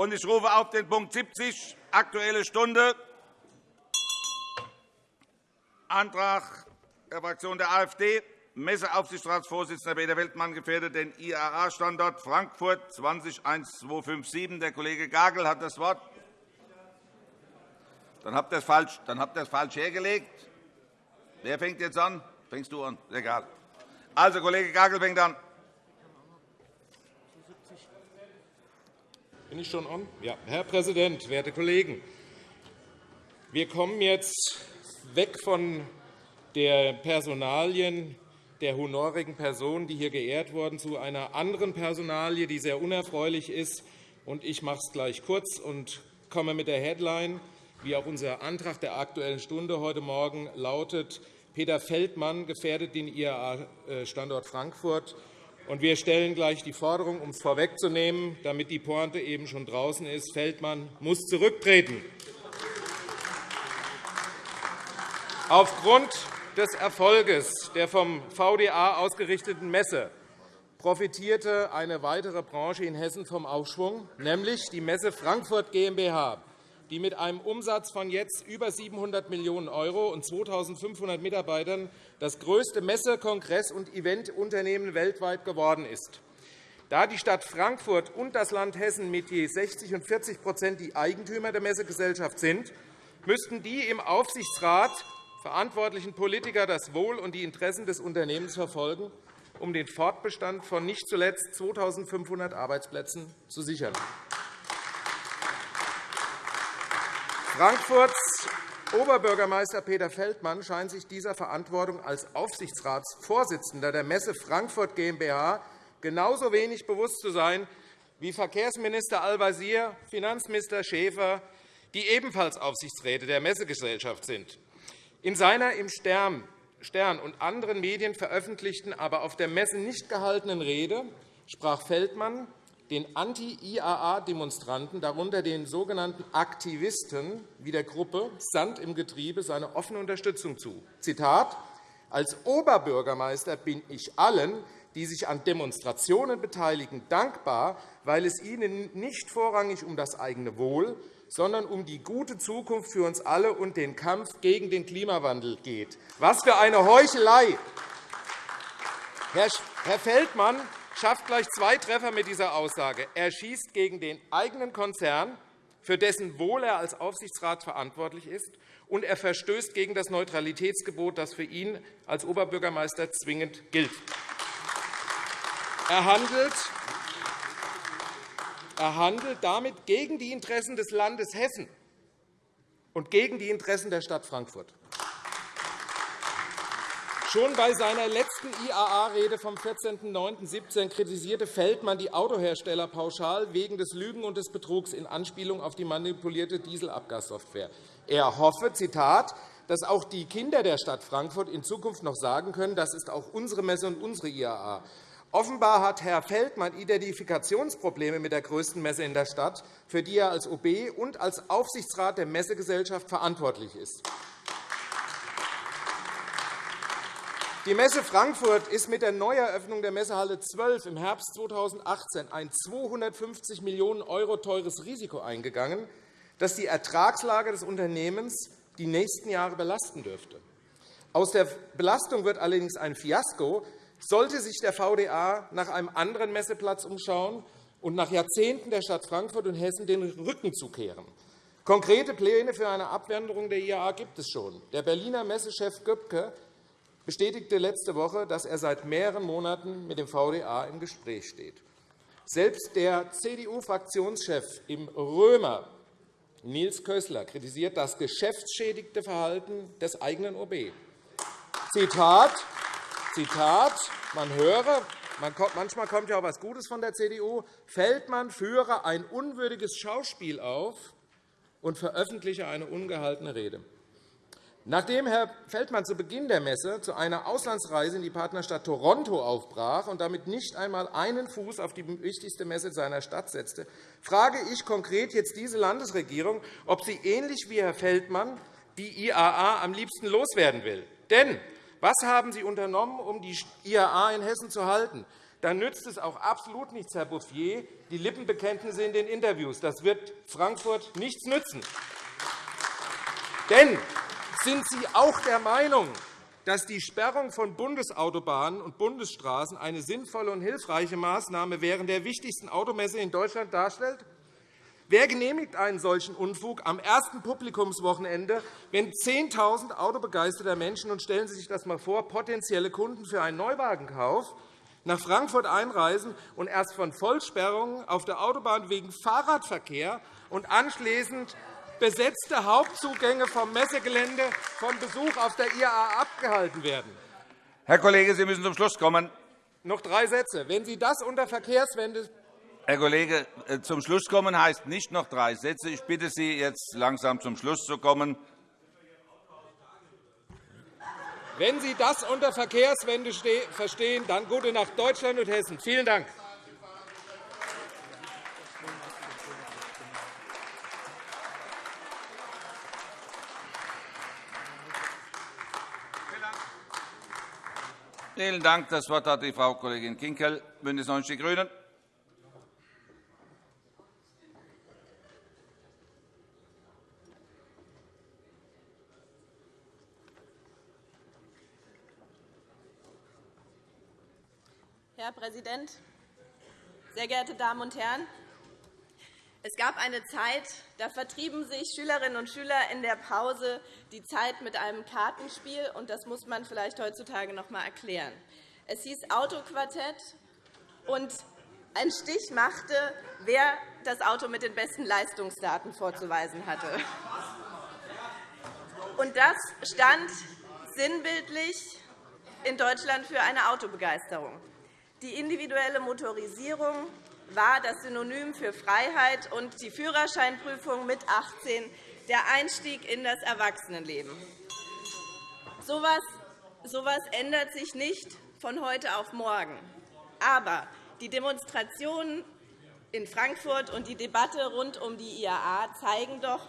Ich rufe auf den Punkt 70, Aktuelle Stunde, Antrag der Fraktion der AfD, Messeaufsichtsratsvorsitzender Peter Weltmann gefährdet den IAA-Standort Frankfurt 201257. Der Kollege Gagel hat das Wort. Dann habt ihr es falsch, dann habt ihr es falsch hergelegt. Wer fängt jetzt an? Fängst du an? Egal. Also, Kollege Gagel fängt an. Bin ich schon an? Ja. Herr Präsident, werte Kollegen! Wir kommen jetzt weg von der Personalien der honorigen Personen, die hier geehrt wurden, zu einer anderen Personalie, die sehr unerfreulich ist. Ich mache es gleich kurz und komme mit der Headline, wie auch unser Antrag der Aktuellen Stunde heute Morgen lautet. Peter Feldmann gefährdet den IAA-Standort Frankfurt. Wir stellen gleich die Forderung, um es vorwegzunehmen, damit die Pointe eben schon draußen ist. Feldmann muss zurücktreten. Aufgrund des Erfolges der vom VDA ausgerichteten Messe profitierte eine weitere Branche in Hessen vom Aufschwung, nämlich die Messe Frankfurt GmbH, die mit einem Umsatz von jetzt über 700 Millionen € und 2.500 Mitarbeitern das größte Messe-, Kongress- und Eventunternehmen weltweit geworden ist. Da die Stadt Frankfurt und das Land Hessen mit je 60 und 40% die Eigentümer der Messegesellschaft sind, müssten die im Aufsichtsrat verantwortlichen Politiker das Wohl und die Interessen des Unternehmens verfolgen, um den Fortbestand von nicht zuletzt 2.500 Arbeitsplätzen zu sichern. Frankfurts Oberbürgermeister Peter Feldmann scheint sich dieser Verantwortung als Aufsichtsratsvorsitzender der Messe Frankfurt GmbH genauso wenig bewusst zu sein wie Verkehrsminister Al-Wazir, Finanzminister Schäfer, die ebenfalls Aufsichtsräte der Messegesellschaft sind. In seiner im Stern und anderen Medien veröffentlichten, aber auf der Messe nicht gehaltenen Rede sprach Feldmann den Anti-IAA-Demonstranten, darunter den sogenannten Aktivisten wie der Gruppe Sand im Getriebe, seine offene Unterstützung zu. Zitat, Als Oberbürgermeister bin ich allen, die sich an Demonstrationen beteiligen, dankbar, weil es ihnen nicht vorrangig um das eigene Wohl, sondern um die gute Zukunft für uns alle und den Kampf gegen den Klimawandel geht. Was für eine Heuchelei! Herr Feldmann schafft gleich zwei Treffer mit dieser Aussage. Er schießt gegen den eigenen Konzern, für dessen Wohl er als Aufsichtsrat verantwortlich ist, und er verstößt gegen das Neutralitätsgebot, das für ihn als Oberbürgermeister zwingend gilt. Er handelt er handelt damit gegen die Interessen des Landes Hessen und gegen die Interessen der Stadt Frankfurt. Schon bei seiner letzten IAA-Rede vom 14.09.17 kritisierte Feldmann die Autohersteller pauschal wegen des Lügen und des Betrugs in Anspielung auf die manipulierte Dieselabgassoftware. Er hoffe, Zitat, dass auch die Kinder der Stadt Frankfurt in Zukunft noch sagen können, das ist auch unsere Messe und unsere IAA. Offenbar hat Herr Feldmann Identifikationsprobleme mit der größten Messe in der Stadt, für die er als OB und als Aufsichtsrat der Messegesellschaft verantwortlich ist. Die Messe Frankfurt ist mit der Neueröffnung der Messehalle 12 im Herbst 2018 ein 250 Millionen € teures Risiko eingegangen, das die Ertragslage des Unternehmens die nächsten Jahre belasten dürfte. Aus der Belastung wird allerdings ein Fiasko, sollte sich der VDA nach einem anderen Messeplatz umschauen und nach Jahrzehnten der Stadt Frankfurt und Hessen den Rücken zukehren. Konkrete Pläne für eine Abwanderung der IAA gibt es schon. Der Berliner Messechef Göbke bestätigte letzte Woche, dass er seit mehreren Monaten mit dem VDA im Gespräch steht. Selbst der CDU-Fraktionschef im Römer, Nils Kössler, kritisiert das geschäftsschädigte Verhalten des eigenen OB. Zitat, Zitat, man höre, manchmal kommt ja auch etwas Gutes von der CDU, Feldmann führe ein unwürdiges Schauspiel auf und veröffentliche eine ungehaltene Rede. Nachdem Herr Feldmann zu Beginn der Messe zu einer Auslandsreise in die Partnerstadt Toronto aufbrach und damit nicht einmal einen Fuß auf die wichtigste Messe seiner Stadt setzte, frage ich konkret jetzt diese Landesregierung, ob sie ähnlich wie Herr Feldmann die IAA am liebsten loswerden will. Denn was haben Sie unternommen, um die IAA in Hessen zu halten? dann nützt es auch absolut nichts, Herr Bouffier, die Lippenbekenntnisse in den Interviews. Das wird Frankfurt nichts nützen. Denn sind Sie auch der Meinung, dass die Sperrung von Bundesautobahnen und Bundesstraßen eine sinnvolle und hilfreiche Maßnahme während der wichtigsten Automesse in Deutschland darstellt? Wer genehmigt einen solchen Unfug am ersten Publikumswochenende, wenn 10.000 autobegeisterter Menschen, und stellen Sie sich das einmal vor, potenzielle Kunden für einen Neuwagenkauf, nach Frankfurt einreisen und erst von Vollsperrungen auf der Autobahn wegen Fahrradverkehr und anschließend besetzte Hauptzugänge vom Messegelände vom Besuch auf der IAA abgehalten werden. Herr Kollege, Sie müssen zum Schluss kommen. Noch drei Sätze. Wenn Sie das unter Verkehrswende Herr Kollege, äh, zum Schluss kommen heißt nicht noch drei Sätze. Ich bitte Sie, jetzt langsam zum Schluss zu kommen. Wenn Sie das unter Verkehrswende verstehen, dann gute Nacht Deutschland und Hessen. Vielen Dank. Vielen Dank. Das Wort hat die Frau Kollegin Kinkel, BÜNDNIS 90 die GRÜNEN. Herr Präsident, sehr geehrte Damen und Herren! Es gab eine Zeit, da vertrieben sich Schülerinnen und Schüler in der Pause die Zeit mit einem Kartenspiel. und Das muss man vielleicht heutzutage noch einmal erklären. Es hieß Autoquartett, und ein Stich machte, wer das Auto mit den besten Leistungsdaten vorzuweisen hatte. Und das stand sinnbildlich in Deutschland für eine Autobegeisterung. Die individuelle Motorisierung war das Synonym für Freiheit und die Führerscheinprüfung mit 18 der Einstieg in das Erwachsenenleben. So etwas ändert sich nicht von heute auf morgen. Aber die Demonstrationen in Frankfurt und die Debatte rund um die IAA zeigen doch,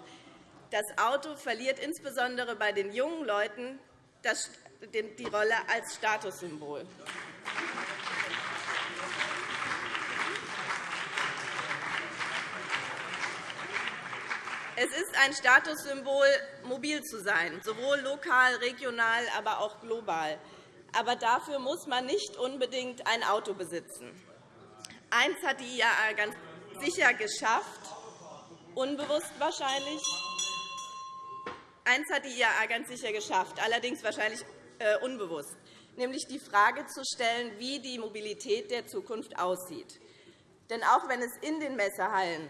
das Auto verliert insbesondere bei den jungen Leuten die Rolle als Statussymbol. Es ist ein Statussymbol, mobil zu sein, sowohl lokal, regional, aber auch global. Aber dafür muss man nicht unbedingt ein Auto besitzen. Eins hat die IAA ganz sicher geschafft, unbewusst wahrscheinlich. Eins hat die IAA ganz sicher geschafft, allerdings wahrscheinlich äh, unbewusst, nämlich die Frage zu stellen, wie die Mobilität der Zukunft aussieht. Denn auch wenn es in den Messehallen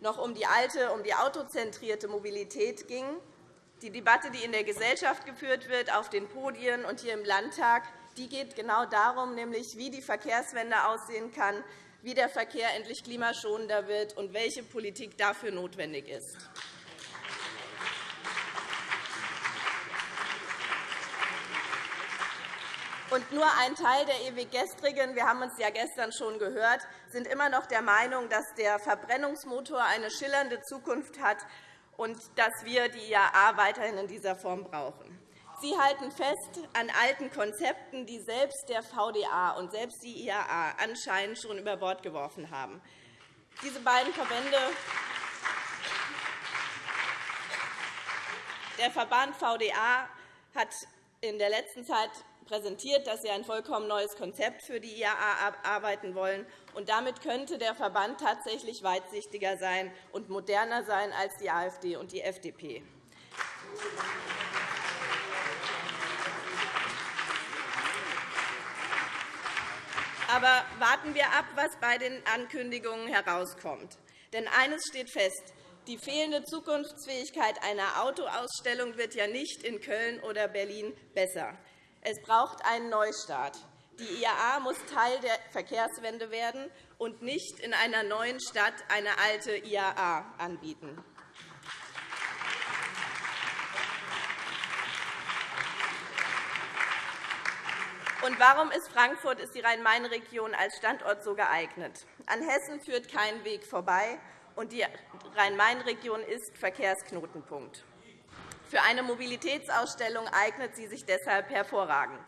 noch um die alte, um die autozentrierte Mobilität ging. Die Debatte, die in der Gesellschaft geführt wird, auf den Podien und hier im Landtag, die geht genau darum, nämlich wie die Verkehrswende aussehen kann, wie der Verkehr endlich klimaschonender wird und welche Politik dafür notwendig ist. Und nur ein Teil der ewig Gestrigen, wir haben uns ja gestern schon gehört, sind immer noch der Meinung, dass der Verbrennungsmotor eine schillernde Zukunft hat und dass wir die IAA weiterhin in dieser Form brauchen. Sie halten fest an alten Konzepten, die selbst der VDA und selbst die IAA anscheinend schon über Bord geworfen haben. Diese beiden Verbände der Verband VDA hat in der letzten Zeit präsentiert, dass sie ein vollkommen neues Konzept für die IAA arbeiten wollen. Und damit könnte der Verband tatsächlich weitsichtiger sein und moderner sein als die AfD und die FDP. Aber warten wir ab, was bei den Ankündigungen herauskommt. Denn eines steht fest. Die fehlende Zukunftsfähigkeit einer Autoausstellung wird ja nicht in Köln oder Berlin besser. Es braucht einen Neustart. Die IAA muss Teil der Verkehrswende werden und nicht in einer neuen Stadt eine alte IAA anbieten. Und warum ist Frankfurt, ist die Rhein-Main-Region als Standort so geeignet? An Hessen führt kein Weg vorbei, und die Rhein-Main-Region ist Verkehrsknotenpunkt. Für eine Mobilitätsausstellung eignet sie sich deshalb hervorragend.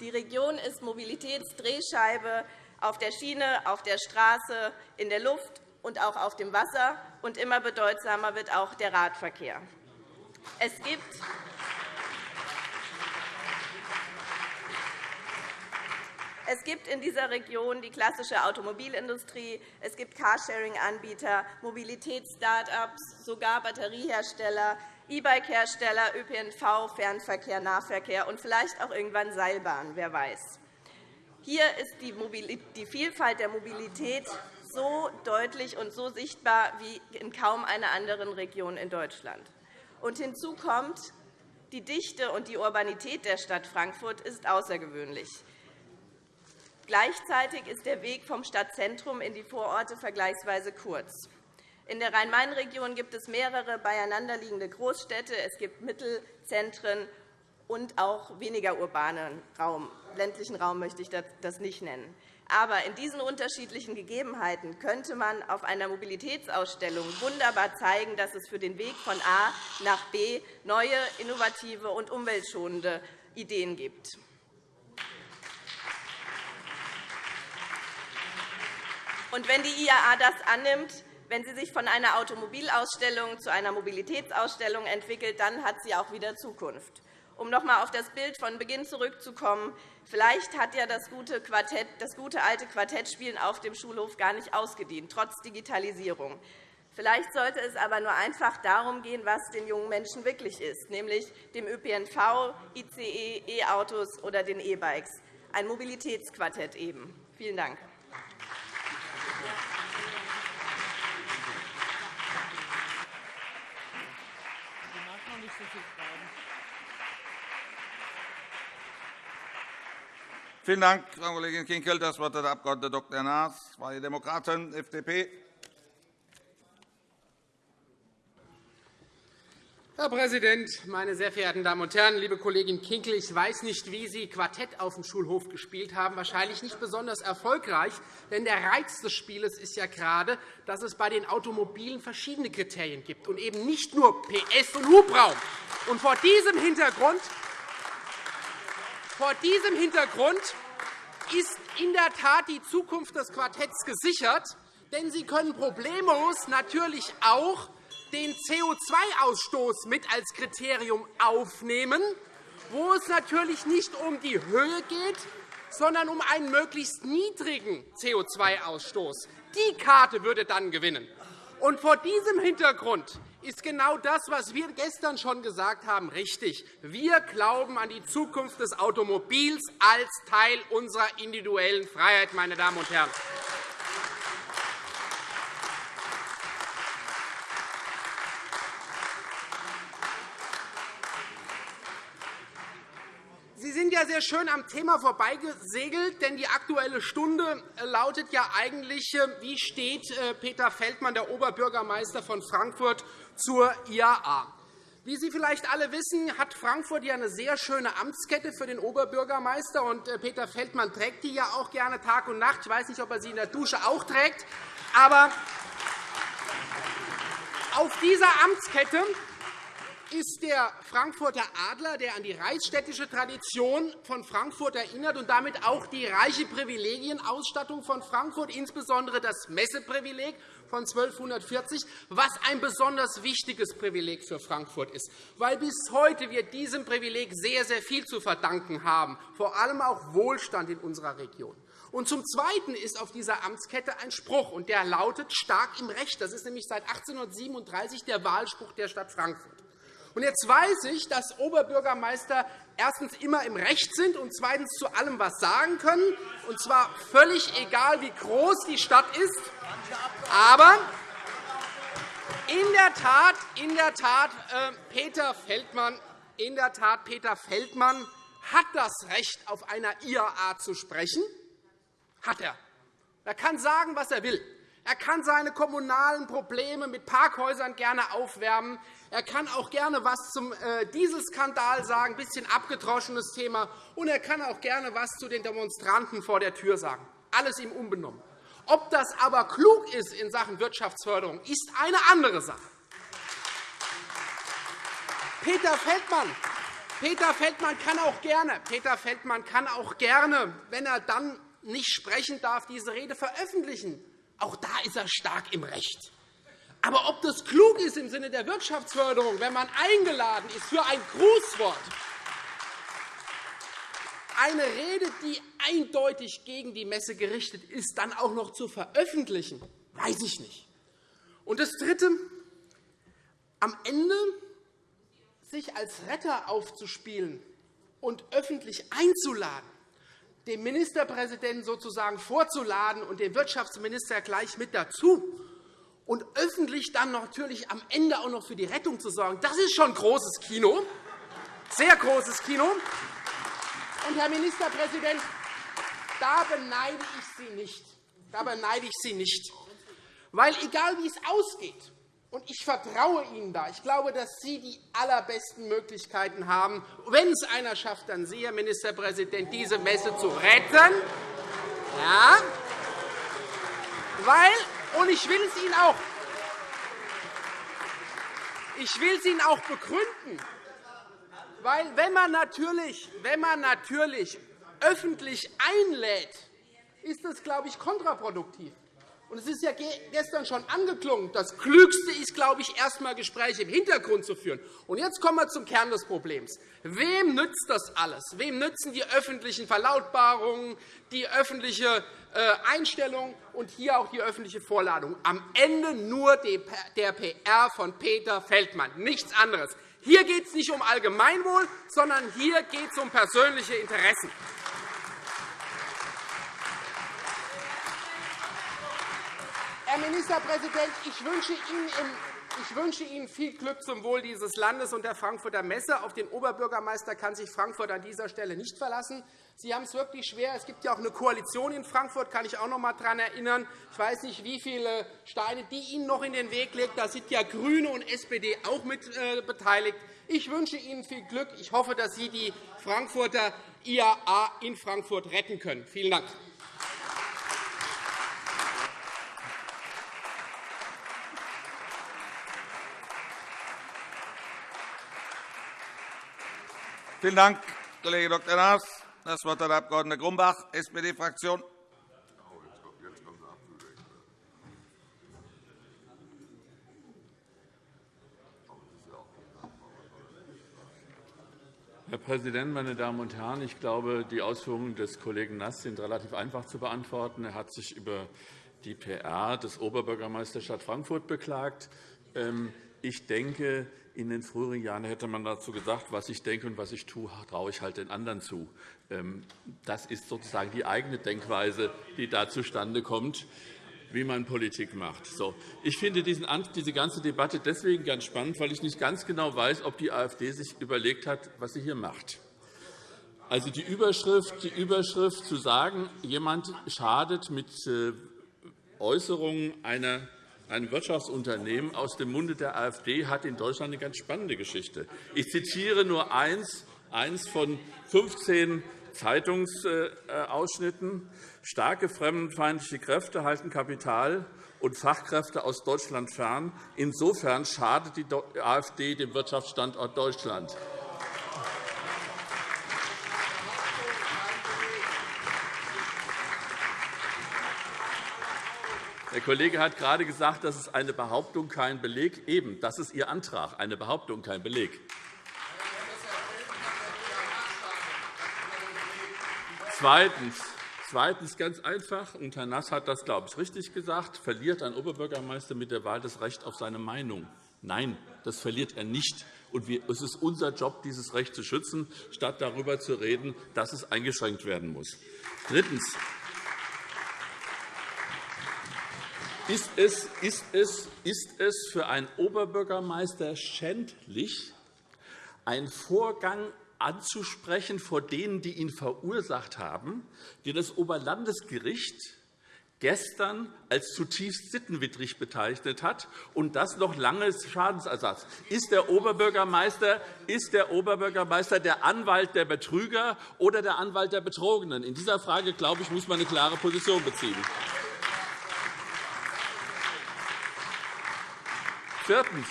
Die Region ist Mobilitätsdrehscheibe auf der Schiene, auf der Straße, in der Luft und auch auf dem Wasser. Und immer bedeutsamer wird auch der Radverkehr. Es gibt Es gibt in dieser Region die klassische Automobilindustrie, es gibt Carsharing-Anbieter, Mobilitäts-Start-ups, sogar Batteriehersteller, E-Bike-Hersteller, ÖPNV, Fernverkehr, Nahverkehr und vielleicht auch irgendwann Seilbahn, wer weiß. Hier ist die Vielfalt der Mobilität so deutlich und so sichtbar wie in kaum einer anderen Region in Deutschland. Und hinzu kommt, die Dichte und die Urbanität der Stadt Frankfurt ist außergewöhnlich. Gleichzeitig ist der Weg vom Stadtzentrum in die Vororte vergleichsweise kurz. In der Rhein-Main-Region gibt es mehrere beieinanderliegende Großstädte. Es gibt Mittelzentren und auch weniger urbanen Raum. Ländlichen Raum möchte ich das nicht nennen. Aber in diesen unterschiedlichen Gegebenheiten könnte man auf einer Mobilitätsausstellung wunderbar zeigen, dass es für den Weg von A nach B neue, innovative und umweltschonende Ideen gibt. Und wenn die IAA das annimmt, wenn sie sich von einer Automobilausstellung zu einer Mobilitätsausstellung entwickelt, dann hat sie auch wieder Zukunft. Um noch einmal auf das Bild von Beginn zurückzukommen, vielleicht hat ja das gute, Quartett, das gute alte Quartettspielen auf dem Schulhof gar nicht ausgedient, trotz Digitalisierung. Vielleicht sollte es aber nur einfach darum gehen, was den jungen Menschen wirklich ist, nämlich dem ÖPNV, ICE, E-Autos oder den E-Bikes. Ein Mobilitätsquartett eben. Vielen Dank. Vielen Dank, Frau Kollegin Kinkel. Das Wort hat der Abg. Dr. Naas, Freie Demokraten, FDP. Herr Präsident, meine sehr verehrten Damen und Herren! Liebe Kollegin Kinkel, ich weiß nicht, wie Sie Quartett auf dem Schulhof gespielt haben. Wahrscheinlich nicht besonders erfolgreich. Denn der Reiz des Spieles ist ja gerade, dass es bei den Automobilen verschiedene Kriterien gibt und eben nicht nur PS und Hubraum. Und vor diesem Hintergrund vor diesem Hintergrund ist in der Tat die Zukunft des Quartetts gesichert, denn Sie können problemlos natürlich auch den CO2-Ausstoß mit als Kriterium aufnehmen, wo es natürlich nicht um die Höhe geht, sondern um einen möglichst niedrigen CO2-Ausstoß. Die Karte würde dann gewinnen. Und vor diesem Hintergrund ist genau das, was wir gestern schon gesagt haben, richtig. Wir glauben an die Zukunft des Automobils als Teil unserer individuellen Freiheit. Meine Damen und Herren. Sehr schön am Thema vorbeigesegelt, denn die Aktuelle Stunde äh, lautet ja eigentlich, äh, wie steht äh, Peter Feldmann, der Oberbürgermeister von Frankfurt, zur IAA. Wie Sie vielleicht alle wissen, hat Frankfurt ja eine sehr schöne Amtskette für den Oberbürgermeister. und Peter Feldmann trägt die ja auch gerne Tag und Nacht. Ich weiß nicht, ob er sie in der Dusche auch trägt. Aber auf dieser Amtskette ist der Frankfurter Adler, der an die reichsstädtische Tradition von Frankfurt erinnert und damit auch die reiche Privilegienausstattung von Frankfurt, insbesondere das Messeprivileg von 1240, was ein besonders wichtiges Privileg für Frankfurt ist, weil bis heute wir diesem Privileg sehr, sehr viel zu verdanken haben, vor allem auch Wohlstand in unserer Region. Und zum Zweiten ist auf dieser Amtskette ein Spruch, und der lautet stark im Recht. Das ist nämlich seit 1837 der Wahlspruch der Stadt Frankfurt. Und jetzt weiß ich, dass Oberbürgermeister erstens immer im Recht sind und zweitens zu allem etwas sagen können, und zwar völlig egal, wie groß die Stadt ist. Aber in der Tat, in der Tat, äh, Peter Feldmann, in der Tat, Peter Feldmann hat das Recht, auf einer IAA zu sprechen. Hat er. Er kann sagen, was er will. Er kann seine kommunalen Probleme mit Parkhäusern gerne aufwärmen. Er kann auch gerne etwas zum äh, Dieselskandal sagen, ein bisschen abgedroschenes Thema. Und er kann auch gerne etwas zu den Demonstranten vor der Tür sagen. Alles ihm unbenommen. Ob das aber klug ist in Sachen Wirtschaftsförderung, ist eine andere Sache. Peter Feldmann, Peter Feldmann kann auch gerne, Peter Feldmann kann auch gerne, wenn er dann nicht sprechen darf, diese Rede veröffentlichen. Auch da ist er stark im Recht. Aber ob das klug ist im Sinne der Wirtschaftsförderung, wenn man eingeladen ist für ein Grußwort, eine Rede, die eindeutig gegen die Messe gerichtet ist, dann auch noch zu veröffentlichen, weiß ich nicht. Und das Dritte, am Ende sich als Retter aufzuspielen und öffentlich einzuladen, den Ministerpräsidenten sozusagen vorzuladen und den Wirtschaftsminister gleich mit dazu und öffentlich dann natürlich am Ende auch noch für die Rettung zu sorgen, das ist schon großes Kino, sehr großes Kino. Und, Herr Ministerpräsident, da beneide ich Sie nicht. Da beneide ich Sie nicht. Weil, egal wie es ausgeht, und ich vertraue Ihnen da. Ich glaube, dass Sie die allerbesten Möglichkeiten haben, wenn es einer schafft, dann Sie, Herr Ministerpräsident, diese Messe zu retten. Ja, weil, und ich will es Ihnen auch, ich will es Ihnen auch begründen, weil wenn man natürlich, wenn man natürlich öffentlich einlädt, ist das, glaube ich, kontraproduktiv. Und es ist ja gestern schon angeklungen. Das Klügste ist, glaube ich, erst einmal Gespräche im Hintergrund zu führen. Und jetzt kommen wir zum Kern des Problems. Wem nützt das alles? Wem nützen die öffentlichen Verlautbarungen, die öffentliche äh, Einstellung und hier auch die öffentliche Vorladung? Am Ende nur der PR von Peter Feldmann, nichts anderes. Hier geht es nicht um Allgemeinwohl, sondern hier geht es um persönliche Interessen. Herr Ministerpräsident, ich wünsche Ihnen ich wünsche Ihnen viel Glück zum Wohl dieses Landes und der Frankfurter Messe. Auf den Oberbürgermeister kann sich Frankfurt an dieser Stelle nicht verlassen. Sie haben es wirklich schwer. Es gibt ja auch eine Koalition in Frankfurt, kann ich auch noch einmal daran erinnern. Ich weiß nicht, wie viele Steine die Ihnen noch in den Weg legt. Da sind ja GRÜNE und SPD auch mit äh, beteiligt. Ich wünsche Ihnen viel Glück. Ich hoffe, dass Sie die Frankfurter IAA in Frankfurt retten können. Vielen Dank. Vielen Dank, Kollege Dr. Naas. Das Wort hat der Abg. Grumbach, SPD-Fraktion. Herr Präsident, meine Damen und Herren! Ich glaube, die Ausführungen des Kollegen Nass sind relativ einfach zu beantworten. Er hat sich über die PR des Oberbürgermeisters Stadt Frankfurt beklagt. Ich denke, in den früheren Jahren hätte man dazu gesagt, was ich denke und was ich tue, traue ich halt den anderen zu. Ähm, das ist sozusagen die eigene Denkweise, die da zustande kommt, wie man Politik macht. Ich finde diese ganze Debatte deswegen ganz spannend, weil ich nicht ganz genau weiß, ob die AfD sich überlegt hat, was sie hier macht. Also die Überschrift, die Überschrift zu sagen, jemand schadet mit äh, Äußerungen einer ein Wirtschaftsunternehmen aus dem Munde der AfD hat in Deutschland eine ganz spannende Geschichte. Ich zitiere nur eins, eins von 15 Zeitungsausschnitten. Starke fremdenfeindliche Kräfte halten Kapital und Fachkräfte aus Deutschland fern. Insofern schadet die AfD dem Wirtschaftsstandort Deutschland. Der Kollege hat gerade gesagt, das ist eine Behauptung, kein Beleg. Eben, das ist Ihr Antrag, eine Behauptung, kein Beleg. Zweitens. Zweitens ganz einfach, und Herr Nass hat das, glaube ich, richtig gesagt, verliert ein Oberbürgermeister mit der Wahl das Recht auf seine Meinung. Nein, das verliert er nicht. Und es ist unser Job, dieses Recht zu schützen, statt darüber zu reden, dass es eingeschränkt werden muss. Drittens. Ist es, ist, es, ist es für einen Oberbürgermeister schändlich, einen Vorgang anzusprechen vor denen, die ihn verursacht haben, die das Oberlandesgericht gestern als zutiefst sittenwidrig bezeichnet hat, und das noch lange Schadensersatz. Ist der, Oberbürgermeister, ist der Oberbürgermeister der Anwalt der Betrüger oder der Anwalt der Betrogenen? In dieser Frage, glaube ich, muss man eine klare Position beziehen. Viertens.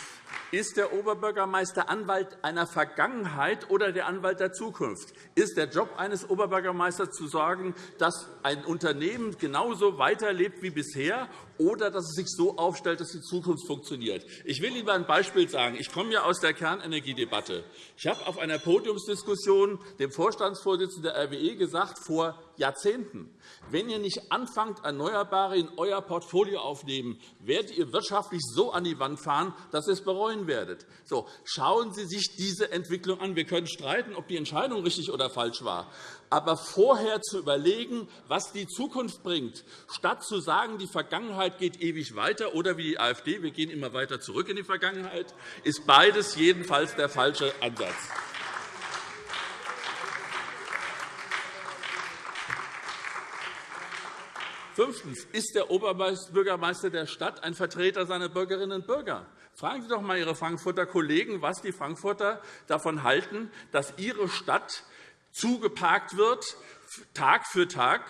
Ist der Oberbürgermeister Anwalt einer Vergangenheit oder der Anwalt der Zukunft? Ist der Job eines Oberbürgermeisters zu sorgen, dass ein Unternehmen genauso weiterlebt wie bisher oder dass es sich so aufstellt, dass die Zukunft funktioniert? Ich will Ihnen ein Beispiel sagen. Ich komme ja aus der Kernenergiedebatte. Ich habe auf einer Podiumsdiskussion dem Vorstandsvorsitzenden der RWE gesagt, vor Jahrzehnten. Wenn ihr nicht anfangt, Erneuerbare in euer Portfolio aufnehmen, werdet ihr wirtschaftlich so an die Wand fahren, dass ihr es bereuen werdet. So, schauen Sie sich diese Entwicklung an. Wir können streiten, ob die Entscheidung richtig oder falsch war. Aber vorher zu überlegen, was die Zukunft bringt, statt zu sagen, die Vergangenheit geht ewig weiter oder wie die AfD, wir gehen immer weiter zurück in die Vergangenheit, ist beides jedenfalls der falsche Ansatz. Fünftens. Ist der Oberbürgermeister der Stadt ein Vertreter seiner Bürgerinnen und Bürger? Fragen Sie doch einmal Ihre Frankfurter Kollegen, was die Frankfurter davon halten, dass ihre Stadt zugeparkt wird, Tag für Tag,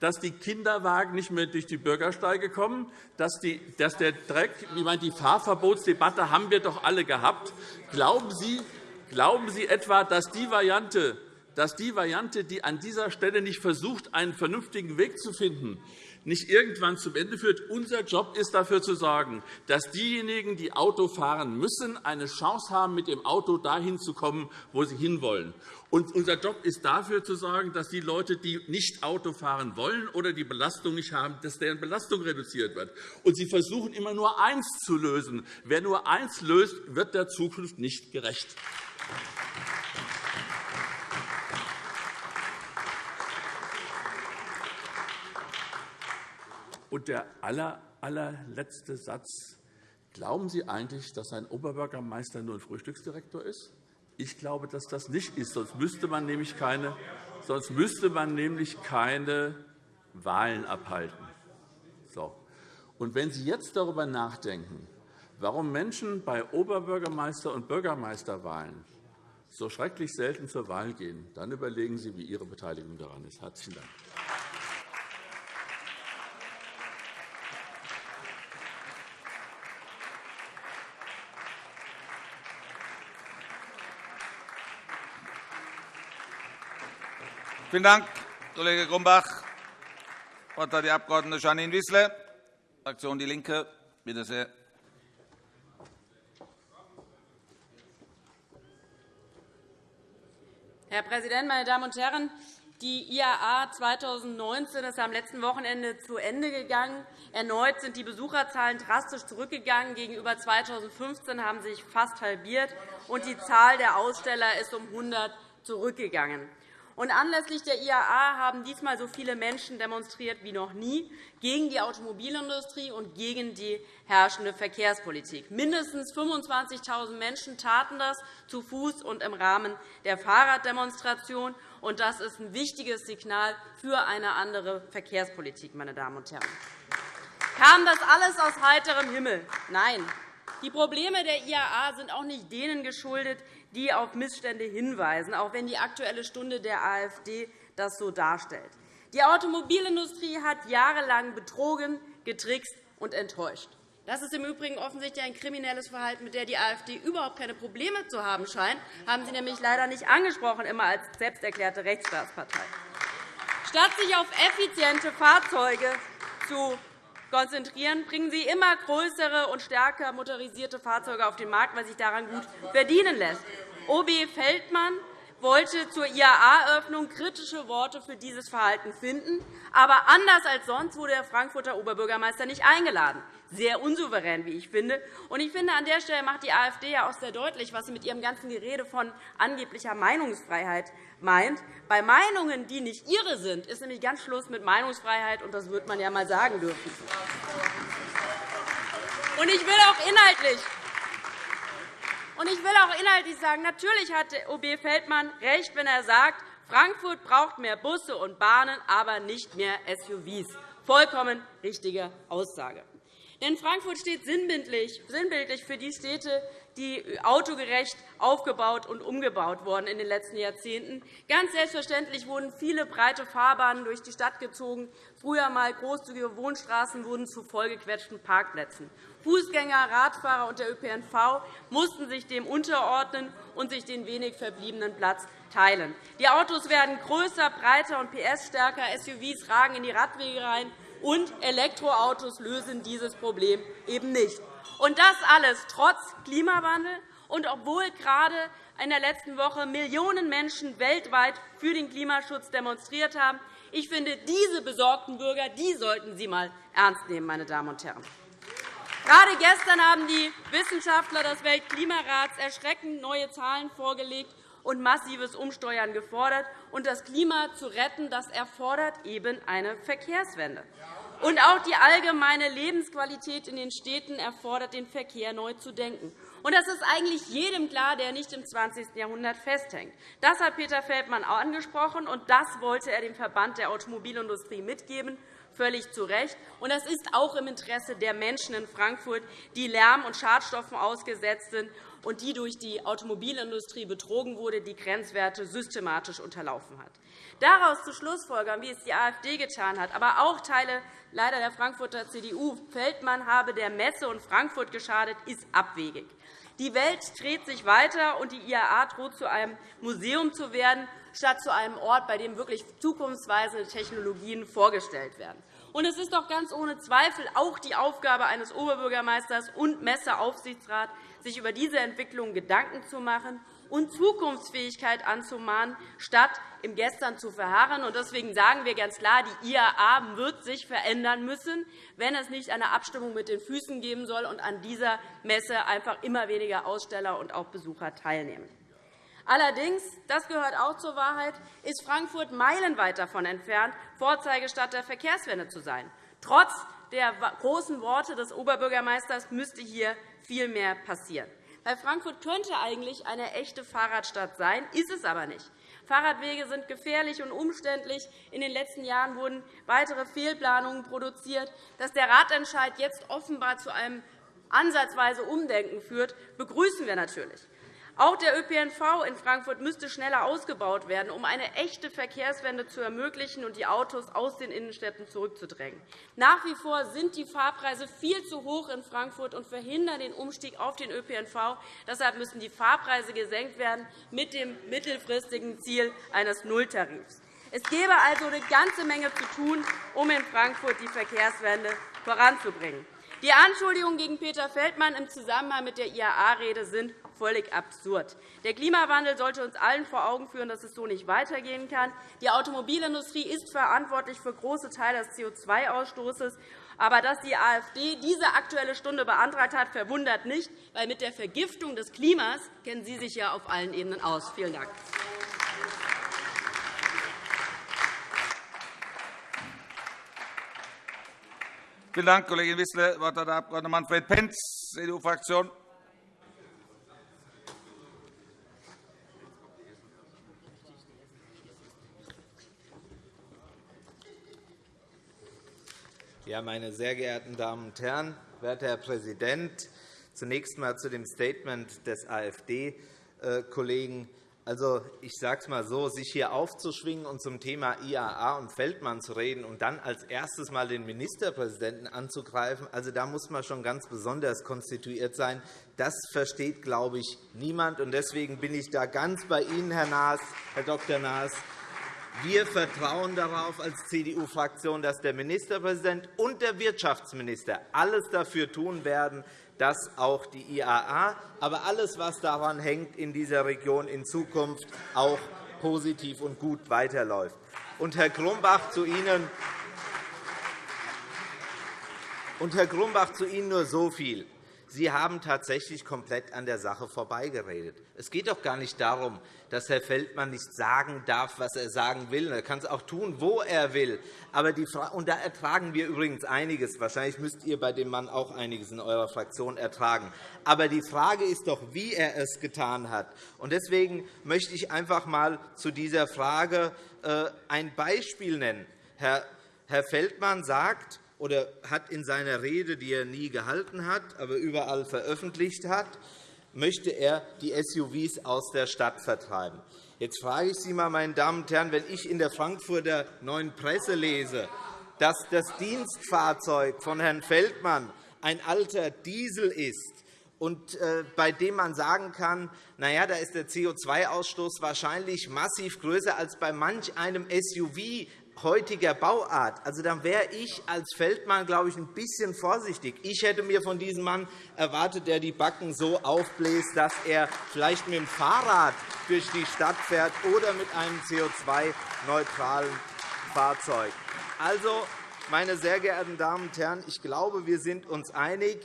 dass die Kinderwagen nicht mehr durch die Bürgersteige kommen, dass, die, dass der Dreck, ich meine, die Fahrverbotsdebatte haben wir doch alle gehabt. Glauben Sie, glauben Sie etwa, dass die Variante, dass die Variante, die an dieser Stelle nicht versucht, einen vernünftigen Weg zu finden, nicht irgendwann zum Ende führt. Unser Job ist, dafür zu sorgen, dass diejenigen, die Auto fahren müssen, eine Chance haben, mit dem Auto dahin zu kommen, wo sie hinwollen. Und unser Job ist, dafür zu sorgen, dass die Leute, die nicht Auto fahren wollen oder die Belastung nicht haben, dass deren Belastung reduziert wird. Und Sie versuchen immer nur eins zu lösen. Wer nur eins löst, wird der Zukunft nicht gerecht. Und der aller, allerletzte Satz. Glauben Sie eigentlich, dass ein Oberbürgermeister nur ein Frühstücksdirektor ist? Ich glaube, dass das nicht ist. Sonst müsste man nämlich keine, sonst müsste man nämlich keine Wahlen abhalten. So. Und wenn Sie jetzt darüber nachdenken, warum Menschen bei Oberbürgermeister- und Bürgermeisterwahlen so schrecklich selten zur Wahl gehen, dann überlegen Sie, wie Ihre Beteiligung daran ist. – Herzlichen Dank. Vielen Dank, Kollege Grumbach. Das Wort hat die Abg. Janine Wissler, Fraktion DIE LINKE. Bitte sehr. Herr Präsident, meine Damen und Herren! Die IAA 2019 ist am letzten Wochenende zu Ende gegangen. Erneut sind die Besucherzahlen drastisch zurückgegangen. Gegenüber 2015 haben sie sich fast halbiert, und die Zahl der Aussteller ist um 100 zurückgegangen. Und anlässlich der IAA haben diesmal so viele Menschen demonstriert wie noch nie gegen die Automobilindustrie und gegen die herrschende Verkehrspolitik. Mindestens 25.000 Menschen taten das zu Fuß und im Rahmen der Fahrraddemonstration. Und das ist ein wichtiges Signal für eine andere Verkehrspolitik. Meine Damen und Herren. Kam das alles aus heiterem Himmel? Nein. Die Probleme der IAA sind auch nicht denen geschuldet, die auf Missstände hinweisen, auch wenn die Aktuelle Stunde der AfD das so darstellt. Die Automobilindustrie hat jahrelang betrogen, getrickst und enttäuscht. Das ist im Übrigen offensichtlich ein kriminelles Verhalten, mit dem die AfD überhaupt keine Probleme zu haben scheint. Das haben Sie nämlich leider nicht angesprochen, immer als selbsterklärte Rechtsstaatspartei. Statt sich auf effiziente Fahrzeuge zu konzentrieren, bringen Sie immer größere und stärker motorisierte Fahrzeuge auf den Markt, weil sich daran gut verdienen lässt. OB Feldmann wollte zur IAA-Eröffnung kritische Worte für dieses Verhalten finden. Aber anders als sonst wurde der Frankfurter Oberbürgermeister nicht eingeladen. Sehr unsouverän, wie ich finde. Und ich finde, an der Stelle macht die AfD ja auch sehr deutlich, was sie mit ihrem ganzen Gerede von angeblicher Meinungsfreiheit meint. Bei Meinungen, die nicht ihre sind, ist nämlich ganz Schluss mit Meinungsfreiheit, und das wird man ja einmal sagen dürfen. Und ich will auch inhaltlich und ich will auch inhaltlich sagen, natürlich hat OB Feldmann recht, wenn er sagt, Frankfurt braucht mehr Busse und Bahnen, aber nicht mehr SUVs. Vollkommen richtige Aussage. Denn Frankfurt steht sinnbildlich für die Städte, die autogerecht aufgebaut und umgebaut wurden in den letzten Jahrzehnten. Ganz selbstverständlich wurden viele breite Fahrbahnen durch die Stadt gezogen. Früher einmal großzügige Wohnstraßen wurden zu vollgequetschten Parkplätzen. Fußgänger, Radfahrer und der ÖPNV mussten sich dem unterordnen und sich den wenig verbliebenen Platz teilen. Die Autos werden größer, breiter und PS-stärker. SUVs ragen in die Radwege rein, und Elektroautos lösen dieses Problem eben nicht. Und das alles trotz Klimawandel und obwohl gerade in der letzten Woche Millionen Menschen weltweit für den Klimaschutz demonstriert haben. Ich finde, diese besorgten Bürger die sollten Sie einmal ernst nehmen, meine Damen und Herren. Gerade gestern haben die Wissenschaftler des Weltklimarats erschreckend neue Zahlen vorgelegt und massives Umsteuern gefordert. Und das Klima zu retten, das erfordert eben eine Verkehrswende. Und auch die allgemeine Lebensqualität in den Städten erfordert, den Verkehr neu zu denken. Und das ist eigentlich jedem klar, der nicht im 20. Jahrhundert festhängt. Das hat Peter Feldmann auch angesprochen, und das wollte er dem Verband der Automobilindustrie mitgeben völlig zu Recht. Und das ist auch im Interesse der Menschen in Frankfurt, die Lärm und Schadstoffen ausgesetzt sind und die durch die Automobilindustrie betrogen wurde, die Grenzwerte systematisch unterlaufen hat. Daraus zu Schlussfolgern, wie es die AfD getan hat, aber auch Teile leider der Frankfurter CDU, Feldmann habe der Messe und Frankfurt geschadet, ist abwegig. Die Welt dreht sich weiter, und die IAA droht zu einem Museum zu werden, statt zu einem Ort, bei dem wirklich zukunftsweisende Technologien vorgestellt werden. Und es ist doch ganz ohne Zweifel auch die Aufgabe eines Oberbürgermeisters und Messeaufsichtsrats, sich über diese Entwicklung Gedanken zu machen und Zukunftsfähigkeit anzumahnen, statt im Gestern zu verharren. Deswegen sagen wir ganz klar, die IAA wird sich verändern müssen, wenn es nicht eine Abstimmung mit den Füßen geben soll und an dieser Messe einfach immer weniger Aussteller und auch Besucher teilnehmen. Allerdings, das gehört auch zur Wahrheit, ist Frankfurt meilenweit davon entfernt, Vorzeigestadt der Verkehrswende zu sein. Trotz der großen Worte des Oberbürgermeisters müsste hier viel mehr passieren. Weil Frankfurt könnte eigentlich eine echte Fahrradstadt sein, ist es aber nicht. Fahrradwege sind gefährlich und umständlich. In den letzten Jahren wurden weitere Fehlplanungen produziert. Dass der Ratentscheid jetzt offenbar zu einem ansatzweise Umdenken führt, begrüßen wir natürlich. Auch der ÖPNV in Frankfurt müsste schneller ausgebaut werden, um eine echte Verkehrswende zu ermöglichen und die Autos aus den Innenstädten zurückzudrängen. Nach wie vor sind die Fahrpreise viel zu hoch in Frankfurt und verhindern den Umstieg auf den ÖPNV. Deshalb müssen die Fahrpreise gesenkt werden, mit dem mittelfristigen Ziel eines Nulltarifs. Es gäbe also eine ganze Menge zu tun, um in Frankfurt die Verkehrswende voranzubringen. Die Anschuldigungen gegen Peter Feldmann im Zusammenhang mit der IAA-Rede sind völlig absurd. Der Klimawandel sollte uns allen vor Augen führen, dass es so nicht weitergehen kann. Die Automobilindustrie ist verantwortlich für große Teile des CO2-Ausstoßes. Aber dass die AfD diese Aktuelle Stunde beantragt hat, verwundert nicht, weil mit der Vergiftung des Klimas kennen Sie sich ja auf allen Ebenen aus. Vielen Dank. Vielen Dank, Kollegin Wissler. Das Wort hat der Abg. Manfred Pentz, CDU-Fraktion. Ja, meine sehr geehrten Damen und Herren, werter Herr Präsident! Zunächst einmal zu dem Statement des AfD-Kollegen. Also, ich sage es einmal so, sich hier aufzuschwingen und zum Thema IAA und Feldmann zu reden und dann als erstes einmal den Ministerpräsidenten anzugreifen, also, da muss man schon ganz besonders konstituiert sein. Das versteht, glaube ich, niemand. Deswegen bin ich da ganz bei Ihnen, Herr, Naas, Herr Dr. Naas. Wir vertrauen darauf als CDU-Fraktion, dass der Ministerpräsident und der Wirtschaftsminister alles dafür tun werden, dass auch die IAA, aber alles, was daran hängt, in dieser Region in Zukunft auch positiv und gut weiterläuft. Und Herr Grumbach, zu Ihnen und Herr Grumbach, zu Ihnen nur so viel. Sie haben tatsächlich komplett an der Sache vorbeigeredet. Es geht doch gar nicht darum, dass Herr Feldmann nicht sagen darf, was er sagen will. Er kann es auch tun, wo er will. Aber die und da ertragen wir übrigens einiges. Wahrscheinlich müsst ihr bei dem Mann auch einiges in eurer Fraktion ertragen. Aber die Frage ist doch, wie er es getan hat. Und deswegen möchte ich einfach einmal zu dieser Frage äh, ein Beispiel nennen. Herr Feldmann sagt, oder hat in seiner Rede, die er nie gehalten hat, aber überall veröffentlicht hat, möchte er die SUVs aus der Stadt vertreiben. Jetzt frage ich Sie einmal, meine Damen und Herren, wenn ich in der Frankfurter Neuen Presse lese, dass das Dienstfahrzeug von Herrn Feldmann ein alter Diesel ist, und äh, bei dem man sagen kann, na ja, da ist der CO2-Ausstoß wahrscheinlich massiv größer als bei manch einem SUV heutiger Bauart. Also, dann wäre ich als Feldmann, glaube ich, ein bisschen vorsichtig. Ich hätte mir von diesem Mann erwartet, der die Backen so aufbläst, dass er vielleicht mit dem Fahrrad durch die Stadt fährt oder mit einem CO2-neutralen Fahrzeug. Also, meine sehr geehrten Damen und Herren, ich glaube, wir sind uns einig.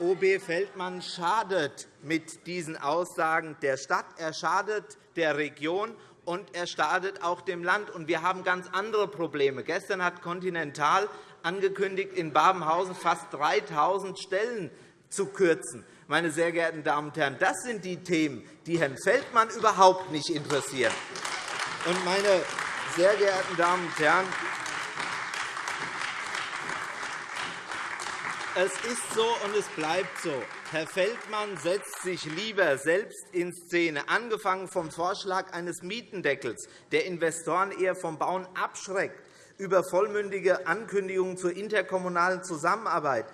OB Feldmann schadet mit diesen Aussagen der Stadt, er schadet der Region und er schadet auch dem Land. wir haben ganz andere Probleme. Gestern hat Continental angekündigt, in Babenhausen fast 3.000 Stellen zu kürzen. Meine sehr geehrten Damen und Herren, das sind die Themen, die Herrn Feldmann überhaupt nicht interessieren. meine sehr geehrten Damen und Herren, Es ist so und es bleibt so. Herr Feldmann setzt sich lieber selbst in Szene, angefangen vom Vorschlag eines Mietendeckels, der Investoren eher vom Bauen abschreckt, über vollmündige Ankündigungen zur interkommunalen Zusammenarbeit,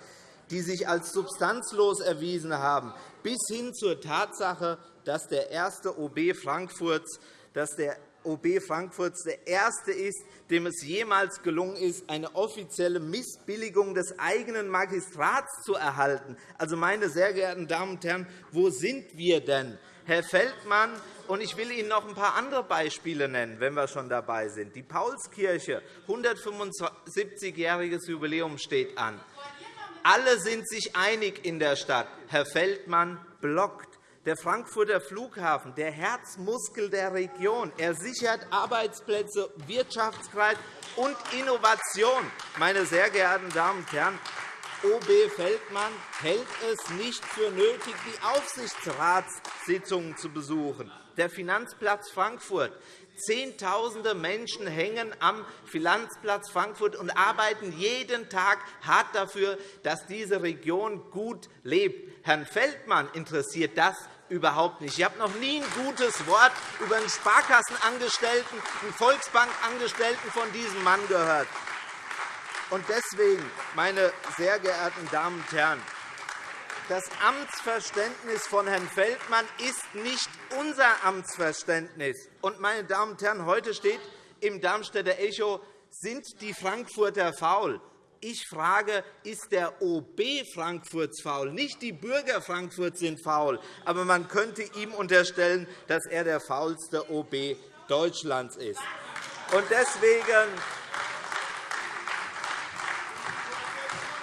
die sich als substanzlos erwiesen haben, bis hin zur Tatsache, dass der erste OB Frankfurts, dass der OB Frankfurts der erste ist, dem es jemals gelungen ist, eine offizielle Missbilligung des eigenen Magistrats zu erhalten. Also, meine sehr geehrten Damen und Herren, wo sind wir denn? Herr Feldmann, und ich will Ihnen noch ein paar andere Beispiele nennen, wenn wir schon dabei sind. Die Paulskirche, 175-jähriges Jubiläum steht an. Alle sind sich einig in der Stadt. Herr Feldmann blockt der Frankfurter Flughafen, der Herzmuskel der Region. Er sichert Arbeitsplätze, Wirtschaftskreis und Innovation. Meine sehr geehrten Damen und Herren, OB Feldmann hält es nicht für nötig, die Aufsichtsratssitzungen zu besuchen. Der Finanzplatz Frankfurt. Zehntausende Menschen hängen am Finanzplatz Frankfurt und arbeiten jeden Tag hart dafür, dass diese Region gut lebt. Herrn Feldmann interessiert das überhaupt nicht. Ich habe noch nie ein gutes Wort über einen Sparkassenangestellten, einen Volksbankangestellten von diesem Mann gehört. Deswegen, meine sehr geehrten Damen und Herren, das Amtsverständnis von Herrn Feldmann ist nicht unser Amtsverständnis. meine Damen und Herren, heute steht im Darmstädter Echo, sind die Frankfurter faul? Ich frage, ist der OB Frankfurts faul? Nicht die Bürger Frankfurts sind faul, aber man könnte ihm unterstellen, dass er der faulste OB Deutschlands ist. Und deswegen,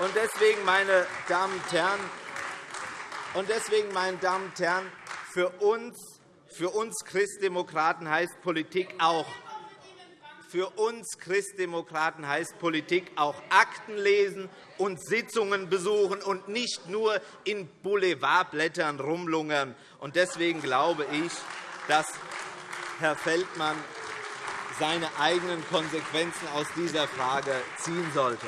und deswegen, meine Damen und Herren, und deswegen, meine Damen und Herren, für uns, für uns Christdemokraten heißt Politik auch, für uns Christdemokraten heißt Politik auch Akten lesen und Sitzungen besuchen und nicht nur in Boulevardblättern rumlungern. Deswegen glaube ich, dass Herr Feldmann seine eigenen Konsequenzen aus dieser Frage ziehen sollte.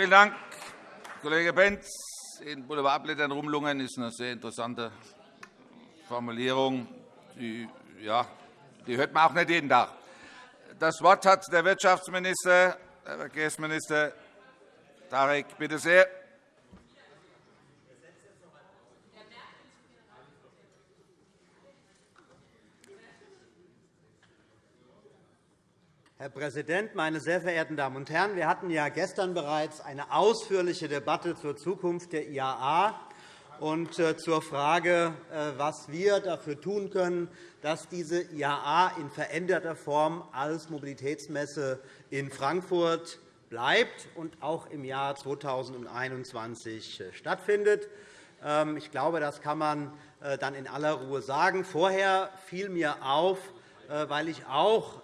Vielen Dank, Kollege Benz. In Boulevardblättern rumlungern ist eine sehr interessante Formulierung. Die, ja, die hört man auch nicht jeden Tag. Das Wort hat der Wirtschaftsminister, Herr Verkehrsminister Tarek. Bitte sehr. Herr Präsident, meine sehr verehrten Damen und Herren! Wir hatten ja gestern bereits eine ausführliche Debatte zur Zukunft der IAA und äh, zur Frage, äh, was wir dafür tun können, dass diese IAA in veränderter Form als Mobilitätsmesse in Frankfurt bleibt und auch im Jahr 2021 äh, stattfindet. Ähm, ich glaube, das kann man dann in aller Ruhe sagen. Vorher fiel mir auf, weil ich auch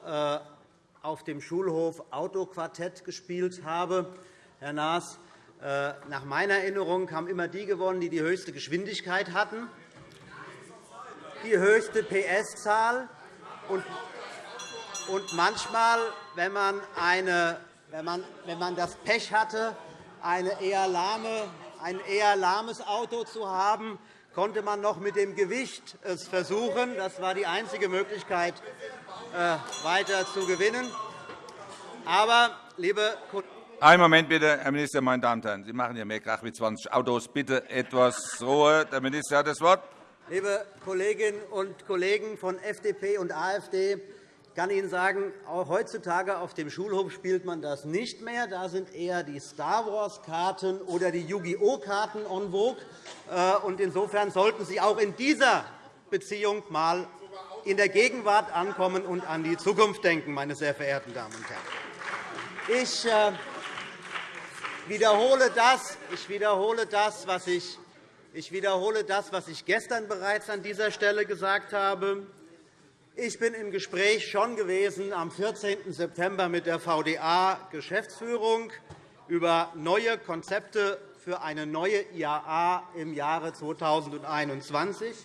auf dem Schulhof Autoquartett gespielt habe. Herr Naas, äh, nach meiner Erinnerung haben immer die gewonnen, die die höchste Geschwindigkeit hatten, die höchste PS-Zahl. Und manchmal, wenn man, eine, wenn, man, wenn man das Pech hatte, eine eher lahme, ein eher lahmes Auto zu haben, konnte man noch mit dem Gewicht es versuchen. Das war die einzige Möglichkeit, weiter zu gewinnen. Aber, liebe einen Moment bitte, Herr Minister, meine Damen und Herren. Sie machen ja mehr Krach mit 20 Autos. Bitte etwas Ruhe. Der Minister hat das Wort. Liebe Kolleginnen und Kollegen von FDP und AfD, ich kann Ihnen sagen, auch heutzutage auf dem Schulhof spielt man das nicht mehr. Da sind eher die Star-Wars-Karten oder die Yu-Gi-Oh! Karten en vogue. Äh, insofern sollten Sie auch in dieser Beziehung einmal in der Gegenwart ankommen und an die Zukunft denken, meine sehr verehrten Damen und Herren. Ich äh, wiederhole das, ich wiederhole das, was ich ich wiederhole das, was ich gestern bereits an dieser Stelle gesagt habe. Ich bin im Gespräch schon gewesen am 14. September mit der VDA-Geschäftsführung über neue Konzepte für eine neue IAA im Jahre 2021.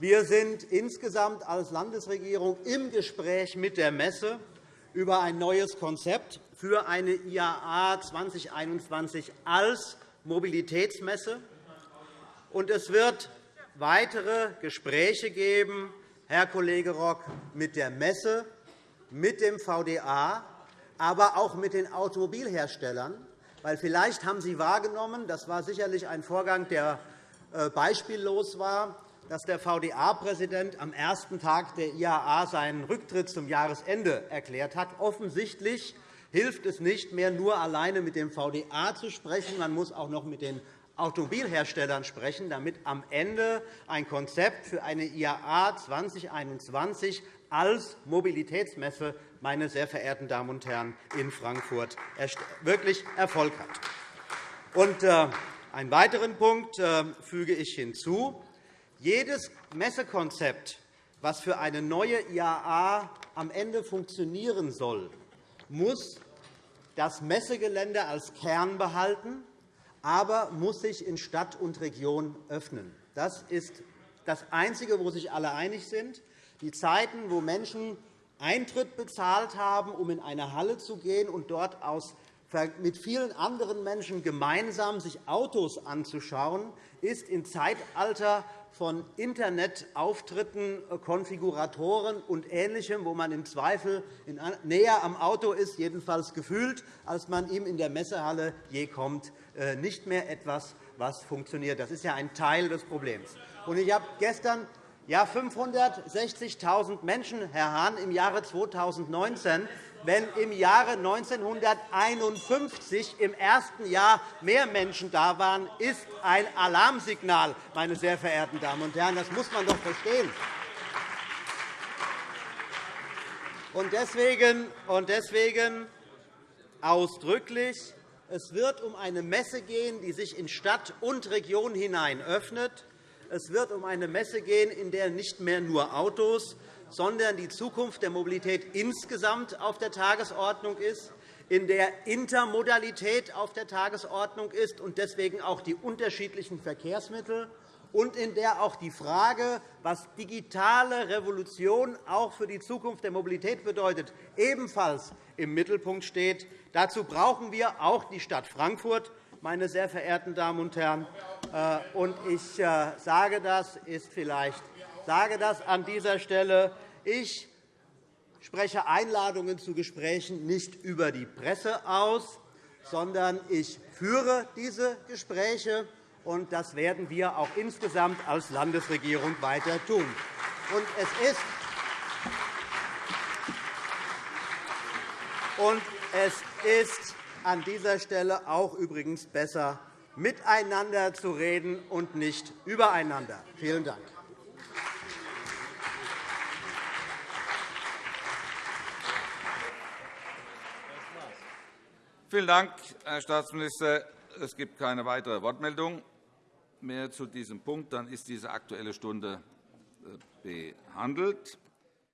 Wir sind insgesamt als Landesregierung im Gespräch mit der Messe über ein neues Konzept für eine IAA 2021 als Mobilitätsmesse. Es wird weitere Gespräche geben, Herr Kollege Rock, mit der Messe, mit dem VDA, aber auch mit den Automobilherstellern. Weil vielleicht haben Sie wahrgenommen, das war sicherlich ein Vorgang, der äh, beispiellos war, dass der VDA-Präsident am ersten Tag der IAA seinen Rücktritt zum Jahresende erklärt hat. Offensichtlich hilft es nicht mehr, nur alleine mit dem VDA zu sprechen. Man muss auch noch mit den Automobilherstellern sprechen, damit am Ende ein Konzept für eine IAA 2021 als Mobilitätsmesse meine sehr verehrten Damen und Herren, in Frankfurt wirklich Erfolg hat. Äh, einen weiteren Punkt äh, füge ich hinzu. Jedes Messekonzept, das für eine neue IAA am Ende funktionieren soll, muss das Messegelände als Kern behalten, aber muss sich in Stadt und Region öffnen. Das ist das Einzige, wo sich alle einig sind. Die Zeiten, wo Menschen Eintritt bezahlt haben, um in eine Halle zu gehen und dort aus mit vielen anderen Menschen gemeinsam sich Autos anzuschauen, ist im Zeitalter von Internetauftritten, äh, Konfiguratoren und Ähnlichem, wo man im Zweifel näher am Auto ist, jedenfalls gefühlt, als man ihm in der Messehalle je kommt, äh, nicht mehr etwas, was funktioniert. Das ist ja ein Teil des Problems. Ich habe gestern ja, 560.000 Menschen, Herr Hahn, im Jahre 2019 wenn im Jahre 1951 im ersten Jahr mehr Menschen da waren, ist ein Alarmsignal, meine sehr verehrten Damen und Herren. Das muss man doch verstehen. Und deswegen, und deswegen ausdrücklich, es wird um eine Messe gehen, die sich in Stadt und Region hinein öffnet. Es wird um eine Messe gehen, in der nicht mehr nur Autos, sondern die Zukunft der Mobilität insgesamt auf der Tagesordnung ist, in der Intermodalität auf der Tagesordnung ist und deswegen auch die unterschiedlichen Verkehrsmittel und in der auch die Frage, was digitale Revolution auch für die Zukunft der Mobilität bedeutet, ebenfalls im Mittelpunkt steht. Dazu brauchen wir auch die Stadt Frankfurt, meine sehr verehrten Damen und Herren. Äh, ich äh, sage das, ist vielleicht sage das an dieser Stelle. Ich spreche Einladungen zu Gesprächen nicht über die Presse aus, sondern ich führe diese Gespräche. Und das werden wir auch insgesamt als Landesregierung weiter tun. Und es ist und es ist an dieser Stelle auch übrigens besser, miteinander zu reden und nicht übereinander. Vielen Dank. Vielen Dank, Herr Staatsminister. Es gibt keine weitere Wortmeldung mehr zu diesem Punkt. Dann ist diese Aktuelle Stunde äh, behandelt.